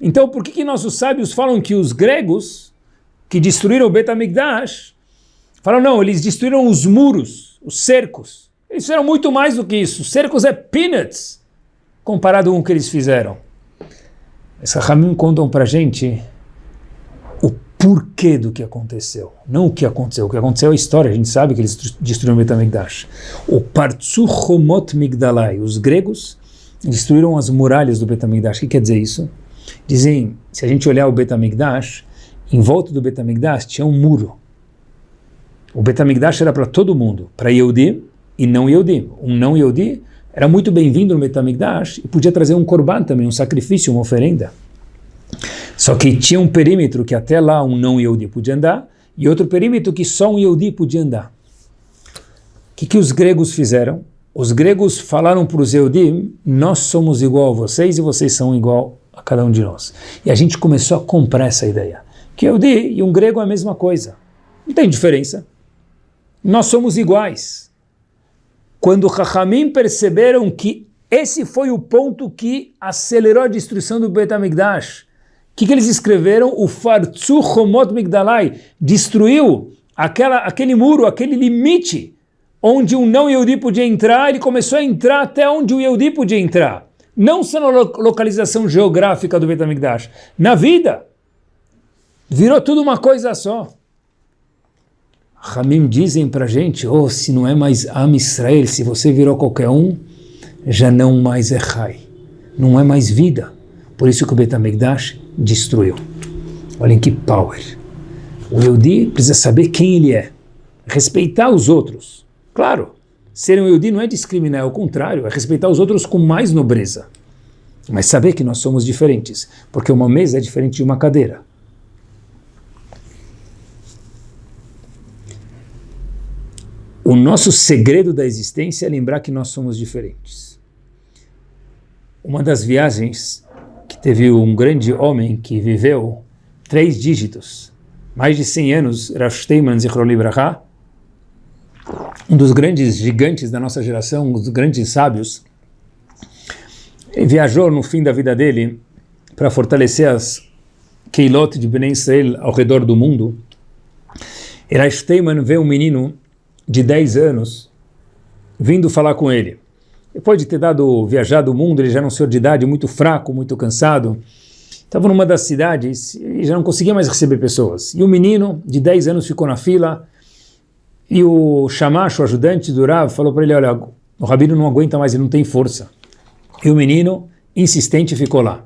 Speaker 1: Então, por que, que nossos sábios falam que os gregos que destruíram o Betamigdash Falaram, não, eles destruíram os muros, os cercos. Eles fizeram muito mais do que isso. Cercos é peanuts comparado com o que eles fizeram. Os Rahamim contam para gente porquê do que aconteceu. Não o que aconteceu. O que aconteceu é a história. A gente sabe que eles destruíram o Betamigdash. O Partsuchomot Migdalai. Os gregos destruíram as muralhas do Betamigdash. O que quer dizer isso? Dizem, se a gente olhar o Betamigdash, em volta do Betamigdash tinha um muro. O Betamigdash era para todo mundo, para Yehudi e não Yehudi. Um não Yehudi era muito bem-vindo no Betamigdash e podia trazer um korban também, um sacrifício, uma oferenda. Só que tinha um perímetro que até lá um não Yehudi podia andar e outro perímetro que só um Yehudi podia andar. O que, que os gregos fizeram? Os gregos falaram para os Yehudim, nós somos igual a vocês e vocês são igual a cada um de nós. E a gente começou a comprar essa ideia. Que Yehudi e um grego é a mesma coisa. Não tem diferença nós somos iguais. Quando Chachamim perceberam que esse foi o ponto que acelerou a destruição do Bet HaMikdash, o que, que, eles escreveram? O Fartzu Chomot Migdalai destruiu aquela, aquele muro, aquele limite onde um não Yehudi podia entrar, ele começou a entrar até onde o Yehudi podia entrar. Não só na localização geográfica do Bet HaMikdash, na vida. Virou tudo uma coisa só. Ramim dizem para gente, oh, se não é mais Am Israel, se você virou qualquer um, já não mais é Rai, não é mais vida. Por isso que o Betamigdash destruiu. Olhem que power. O Yehudi precisa saber quem ele é, respeitar os outros. Claro, ser um Yehudi não é discriminar, é o contrário, é respeitar os outros com mais nobreza. Mas saber que nós somos diferentes, porque uma mesa é diferente de uma cadeira. O nosso segredo da existência é lembrar que nós somos diferentes. Uma das viagens teve um grande homem que viveu três dígitos, mais de 100 anos, Rav Steinman Zichron Libraha, um dos grandes gigantes da nossa geração, um dos grandes sábios, viajou no fim da vida dele para fortalecer as Keilot de Ben Israel ao redor do mundo. Rav Steinman vê um menino de 10 anos vindo falar com ele. Depois de ter dado viajado o mundo, ele já era um senhor de idade muito fraco, muito cansado. Estava numa das cidades e já não conseguia mais receber pessoas. E o menino de 10 anos ficou na fila e o chamacho, o ajudante do Rav, falou para ele, olha, o rabino não aguenta mais, ele não tem força. E o menino, insistente, ficou lá.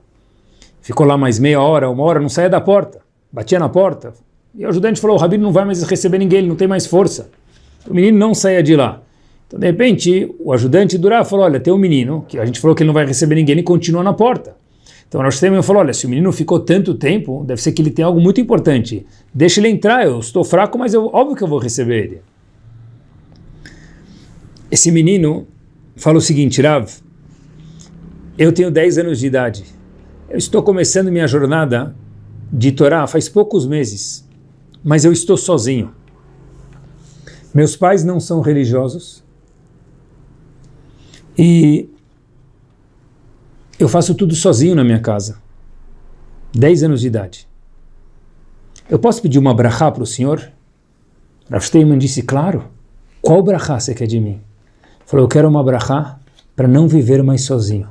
Speaker 1: Ficou lá mais meia hora, uma hora, não saía da porta. Batia na porta. E o ajudante falou, o rabino não vai mais receber ninguém, ele não tem mais força. O menino não saia de lá. Então, de repente, o ajudante do Rav falou, olha, tem um menino, que a gente falou que ele não vai receber ninguém, ele continua na porta. Então, o nosso tema falou, olha, se o menino ficou tanto tempo, deve ser que ele tem algo muito importante. Deixa ele entrar, eu estou fraco, mas eu, óbvio que eu vou receber ele. Esse menino fala o seguinte, Rav, eu tenho 10 anos de idade. Eu estou começando minha jornada de Torá faz poucos meses, mas eu estou sozinho. Meus pais não são religiosos. E eu faço tudo sozinho na minha casa. 10 anos de idade. Eu posso pedir uma brachá para o senhor? Rav Steinman disse, claro. Qual brachá você quer de mim? Falou, eu quero uma brachá para não viver mais sozinho.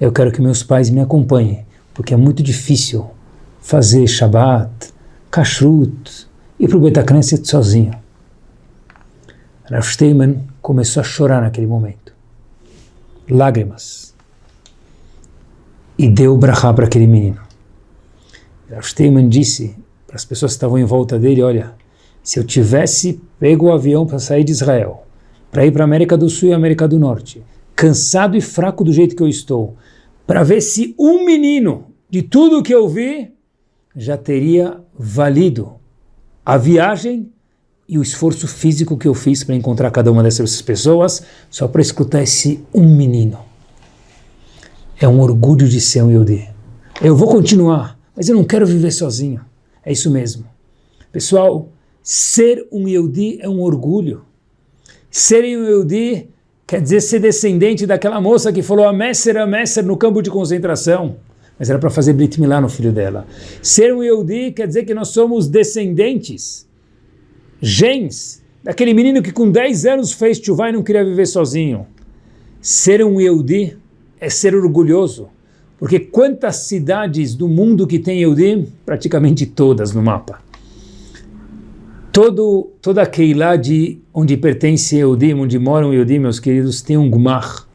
Speaker 1: Eu quero que meus pais me acompanhem, porque é muito difícil fazer Shabbat, Kashrut, ir para o Betacneset sozinho. Rav Steinman começou a chorar naquele momento. Lágrimas. E deu brachá para aquele menino. Rav disse para as pessoas que estavam em volta dele, olha, se eu tivesse pego o avião para sair de Israel, para ir para a América do Sul e América do Norte, cansado e fraco do jeito que eu estou, para ver se um menino de tudo que eu vi já teria valido a viagem e o esforço físico que eu fiz para encontrar cada uma dessas pessoas, só para escutar esse um menino. É um orgulho de ser um Yodi. Eu vou continuar, mas eu não quero viver sozinho. É isso mesmo. Pessoal, ser um Yehudi é um orgulho. Ser um Yehudi quer dizer ser descendente daquela moça que falou a Messer, a Messer no campo de concentração. Mas era para fazer Brit Milá no filho dela. Ser um Yehudi quer dizer que nós somos descendentes, gens, daquele menino que com 10 anos fez chuvá e não queria viver sozinho. Ser um Yehudi é ser orgulhoso. Porque quantas cidades do mundo que tem Eudim? Praticamente todas no mapa. Todo, toda a de onde pertence Eudim, onde moram Eudim, meus queridos, tem um Gmar.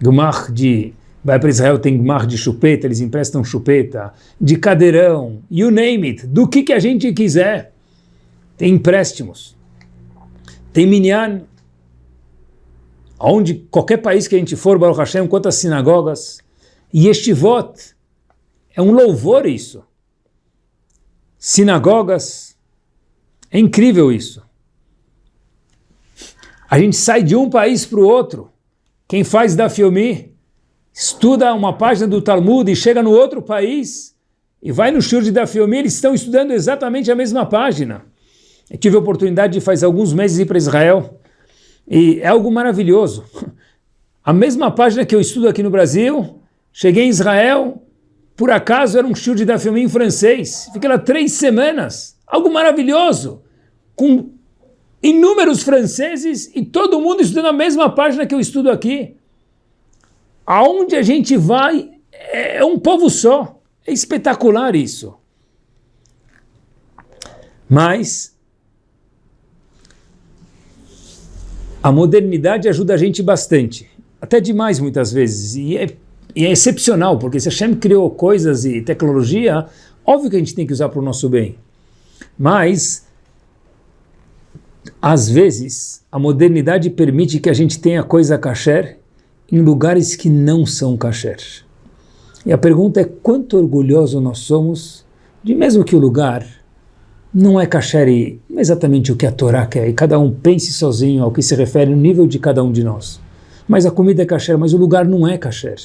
Speaker 1: Gmar de... Vai para Israel, tem Gmar de chupeta, eles emprestam chupeta, de cadeirão, you name it, do que, que a gente quiser. Tem empréstimos. Tem minyan. Onde, qualquer país que a gente for, Baruch Hashem, quantas sinagogas, Yeshivot, é um louvor isso. Sinagogas, é incrível isso. A gente sai de um país para o outro. Quem faz da filme estuda uma página do Talmud e chega no outro país e vai no shur de da eles estão estudando exatamente a mesma página. Eu tive a oportunidade de faz alguns meses ir para Israel e é algo maravilhoso. A mesma página que eu estudo aqui no Brasil, Cheguei em Israel, por acaso era um show de da filme em francês. Fiquei lá três semanas. Algo maravilhoso. Com inúmeros franceses e todo mundo estudando a mesma página que eu estudo aqui. Aonde a gente vai é um povo só. É espetacular isso. Mas a modernidade ajuda a gente bastante. Até demais muitas vezes. E é e é excepcional, porque se Hashem criou coisas e tecnologia, óbvio que a gente tem que usar para o nosso bem. Mas, às vezes, a modernidade permite que a gente tenha coisa kasher em lugares que não são kasher. E a pergunta é quanto orgulhoso nós somos de mesmo que o lugar não é kasher exatamente o que a Torá quer, e cada um pense sozinho ao que se refere no nível de cada um de nós. Mas a comida é kasher, mas o lugar não é kasher.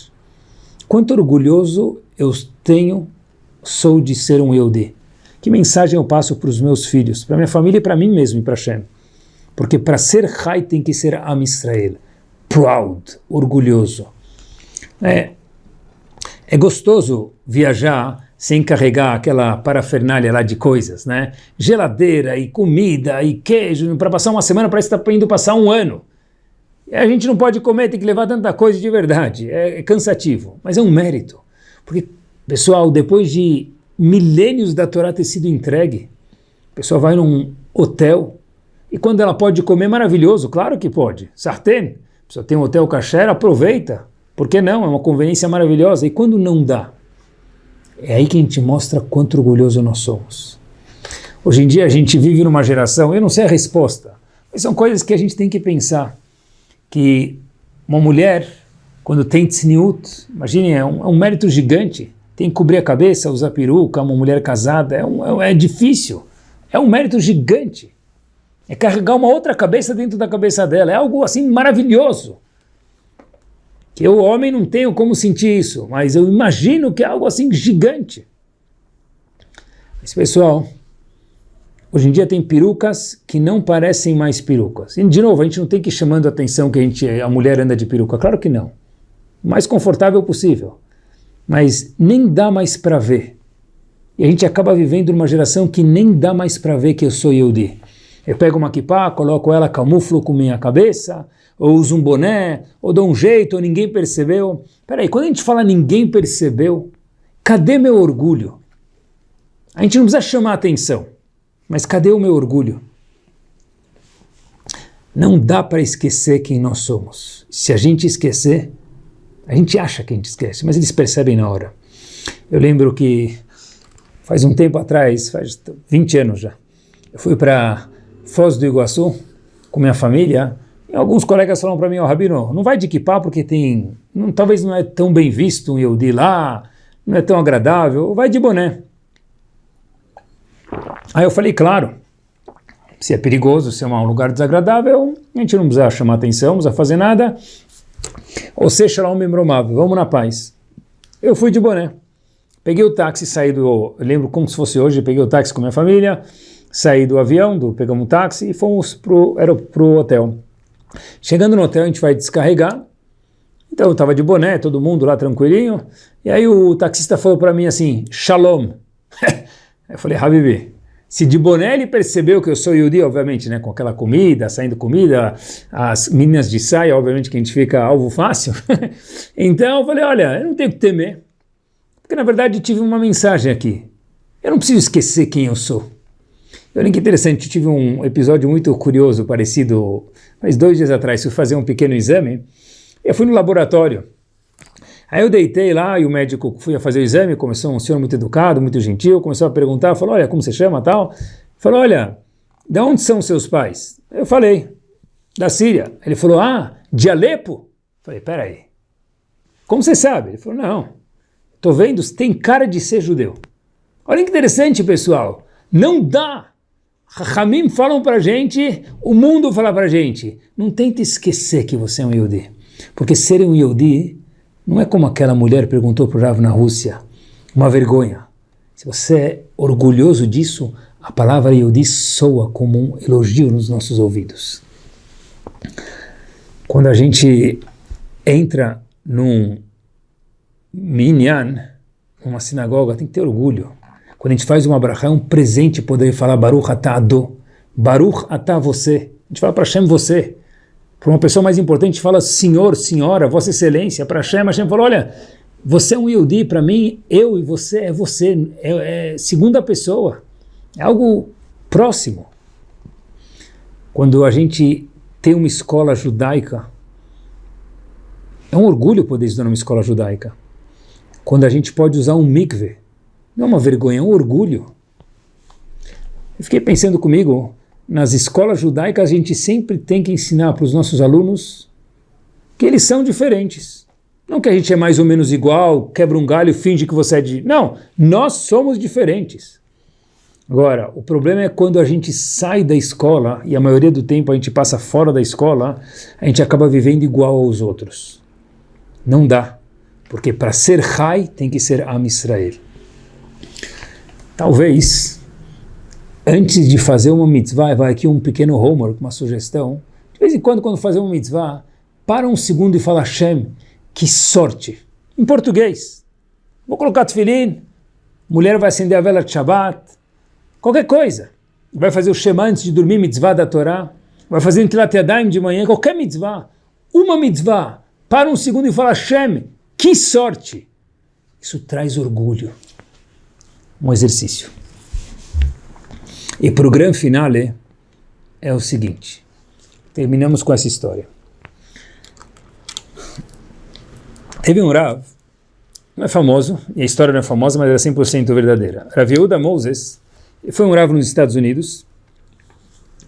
Speaker 1: Quanto orgulhoso eu tenho, sou de ser um Yehudi. Que mensagem eu passo para os meus filhos, para minha família e para mim mesmo e para Hashem? Porque para ser Chai tem que ser Am Israel. Proud, orgulhoso. É, é gostoso viajar sem carregar aquela parafernália lá de coisas, né? Geladeira e comida e queijo, para passar uma semana parece que está indo passar um ano. A gente não pode comer, tem que levar tanta coisa de verdade, é, é cansativo, mas é um mérito. Porque, pessoal, depois de milênios da Torá ter sido entregue, a pessoa vai num hotel, e quando ela pode comer, maravilhoso, claro que pode. Sartén, a pessoa tem um hotel kasher, aproveita. Por que não? É uma conveniência maravilhosa. E quando não dá? É aí que a gente mostra quanto orgulhoso nós somos. Hoje em dia a gente vive numa geração, eu não sei a resposta, mas são coisas que a gente tem que pensar que uma mulher, quando tem tzniut, imagine, é um, é um, mérito gigante, tem que cobrir a cabeça, usar peruca, uma mulher casada, é, um, é, é difícil, é um mérito gigante. É carregar uma outra cabeça dentro da cabeça dela, é algo assim maravilhoso. Eu, homem, não tenho como sentir isso, mas eu imagino que é algo assim gigante. Mas, pessoal, Hoje em dia tem perucas que não parecem mais perucas. E, de novo, a gente não tem que ir chamando a atenção que a, gente, a mulher anda de peruca. Claro que não. O mais confortável possível. Mas nem dá mais para ver. E a gente acaba vivendo numa geração que nem dá mais para ver que eu sou Yehudi. Eu pego uma kippah, coloco ela, camuflo com minha cabeça, ou uso um boné, ou dou um jeito, ou ninguém percebeu. Peraí, quando a gente fala ninguém percebeu, cadê meu orgulho? A gente não precisa chamar atenção, mas cadê o meu orgulho? Não dá para esquecer quem nós somos. Se a gente esquecer, a gente acha que a gente esquece, mas eles percebem na hora. Eu lembro que faz um tempo atrás, faz 20 anos já, eu fui para Foz do Iguaçu com minha família alguns colegas falaram para mim, ó, oh, Rabino, não vai de equipar porque tem, não, talvez não é tão bem visto um Yehudi lá, não é tão agradável, vai de boné. Aí eu falei, claro, se é perigoso, se é um lugar desagradável, a gente não precisa chamar atenção, não precisa fazer nada, ou seja, lá um memromável, vamos na paz. Eu fui de boné. Peguei o táxi, saí do. Lembro como se fosse hoje, peguei o táxi com minha família, saí do avião, do, pegamos um táxi e fomos pro, era hotel. Chegando no hotel, a gente vai descarregar. Então eu estava de boné, todo mundo lá tranquilinho. E aí o taxista falou para mim assim: Shalom. eu falei, Habibi, se de boné ele percebeu que eu sou Yudi, obviamente, né, com aquela comida, saindo comida, as meninas de saia, obviamente que a gente fica alvo fácil. então eu falei, olha, eu não tenho que temer, porque na verdade tive uma mensagem aqui. Eu não preciso esquecer quem eu sou. Olha que interessante, eu tive um episódio muito curioso, parecido, faz dois dias atrás, fui fazer um pequeno exame, eu fui no laboratório, Aí eu deitei lá e o médico fui a fazer o exame, começou um senhor muito educado, muito gentil, começou a perguntar, falou, olha, como você chama tal? Falou, olha, de onde são seus pais? Eu falei, da Síria. Ele falou, ah, de Alepo? Falei, peraí, como você sabe? Ele falou, não, tô vendo, tem cara de ser judeu. Olha que interessante, pessoal, não dá Ramim falam para gente, o mundo fala para gente, não tente esquecer que você é um Yehudi, porque ser um Yehudi não é como aquela mulher perguntou para o Rav na Rússia, uma vergonha. Se você é orgulhoso disso, a palavra Yehudi soa como um elogio nos nossos ouvidos. Quando a gente entra num minyan, numa sinagoga, tem que ter orgulho. Quando a gente faz uma brachá, é um presente poder falar Baruch atah ado, Baruch atah você. A gente fala para Hashem você. Para uma pessoa mais importante, fala senhor, senhora, vossa excelência. Para Hashem, Hashem fala, olha, você é um Yehudi, para mim, eu e você é você, é, é segunda pessoa. É algo próximo. Quando a gente tem uma escola judaica, é um orgulho poder estudar numa escola judaica. Quando a gente pode usar um mikve, não é uma vergonha, é um orgulho. Eu fiquei pensando comigo, nas escolas judaicas a gente sempre tem que ensinar para os nossos alunos que eles são diferentes. Não que a gente é mais ou menos igual, quebra um galho e finge que você é de... Não, nós somos diferentes. Agora, o problema é quando a gente sai da escola, e a maioria do tempo a gente passa fora da escola, a gente acaba vivendo igual aos outros. Não dá. Porque para ser Rai tem que ser Am Israel. Talvez antes de fazer uma mitzvah, vai aqui um pequeno homework, uma sugestão, de vez em quando, quando fazer uma mitzvah, para um segundo e fala Hashem, que sorte. Em português. Vou colocar tefilim, mulher vai acender a vela de Shabbat, qualquer coisa. Vai fazer o Shema antes de dormir, mitzvah da Torá, vai fazer um Tilat de manhã, qualquer mitzvah. Uma mitzvah, para um segundo e fala Hashem, que sorte. Isso traz orgulho. Um exercício. E para o grande finale é o seguinte, terminamos com essa história. Teve um Rav, não é famoso, e a história não é famosa, mas é 100% verdadeira. Rav Yehuda Moses foi um Rav nos Estados Unidos,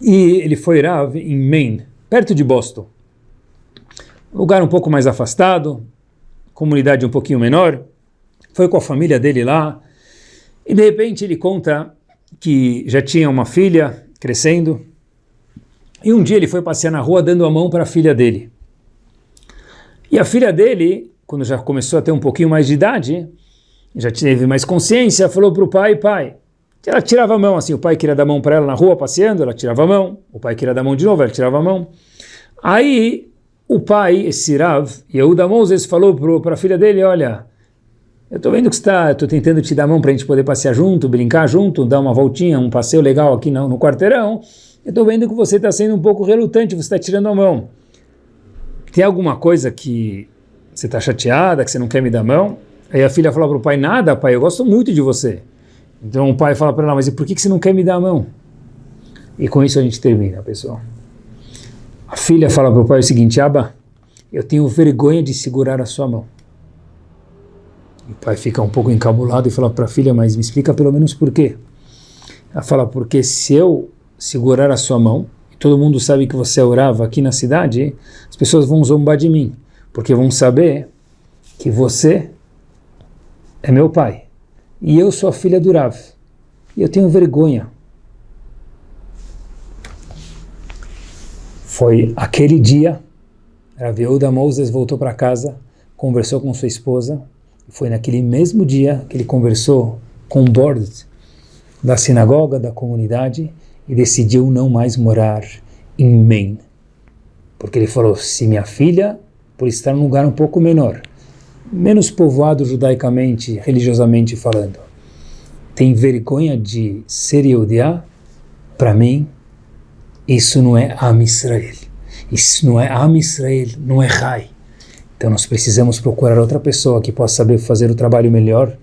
Speaker 1: e ele foi Rav em Maine, perto de Boston. Lugar um pouco mais afastado, comunidade um pouquinho menor, foi com a família dele lá, e de repente ele conta que já tinha uma filha crescendo, e um dia ele foi passear na rua dando a mão para a filha dele. E a filha dele, quando já começou a ter um pouquinho mais de idade, já teve mais consciência, falou para o pai, pai, Ela tirava a mão, assim, o pai queria dar a mão para ela na rua passeando, ela tirava a mão, o pai queria dar a mão de novo, ela tirava a mão. Aí o pai, esse Rav, Yehuda Moses, falou para a filha dele, olha, eu estou vendo que está, estou tentando te dar a mão para a gente poder passear junto, brincar junto, dar uma voltinha, um passeio legal aqui no, no quarteirão, eu estou vendo que você está sendo um pouco relutante, você está tirando a mão. Tem alguma coisa que você está chateada, que você não quer me dar a mão? Aí a filha fala para o pai, nada pai, eu gosto muito de você. Então o pai fala para ela, mas e por que, que você não quer me dar a mão? E com isso a gente termina, pessoal. A filha fala para o pai o seguinte, Aba, eu tenho vergonha de segurar a sua mão. O pai fica um pouco encabulado e fala para a filha, mas me explica pelo menos por quê. Ela fala, porque se eu segurar a sua mão, todo mundo sabe que você orava aqui na cidade, as pessoas vão zombar de mim, porque vão saber que você é meu pai e eu sou a filha do Rav. E eu tenho vergonha. Foi aquele dia, Rav Yehuda Moses voltou para casa, conversou com sua esposa, foi naquele mesmo dia que ele conversou com o board da sinagoga, da comunidade, e decidiu não mais morar em Maine. Porque ele falou, se minha filha, por estar num lugar um pouco menor, menos povoado judaicamente, religiosamente falando, tem vergonha de ser Yehudiá, para mim, isso não é Am Israel. Isso não é Am Israel, não é Rai. Então nós precisamos procurar outra pessoa que possa saber fazer o trabalho melhor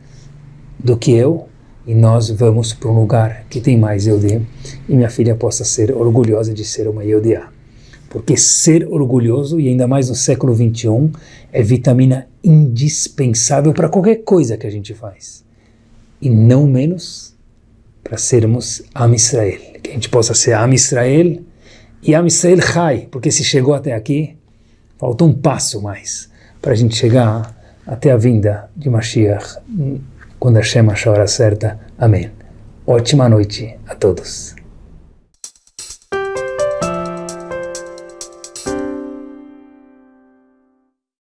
Speaker 1: do que eu, e nós vamos para um lugar que tem mais Yehudiá, e minha filha possa ser orgulhosa de ser uma Yehudiá. Porque ser orgulhoso, e ainda mais no século 21, é vitamina indispensável para qualquer coisa que a gente faz. E não menos para sermos Am Israel. Que a gente possa ser Am Israel e Am Israel Chai, porque se chegou até aqui, falta um passo mais para a gente chegar até a vinda de Mashiach, quando a hora certa. Amém. Ótima noite a todos.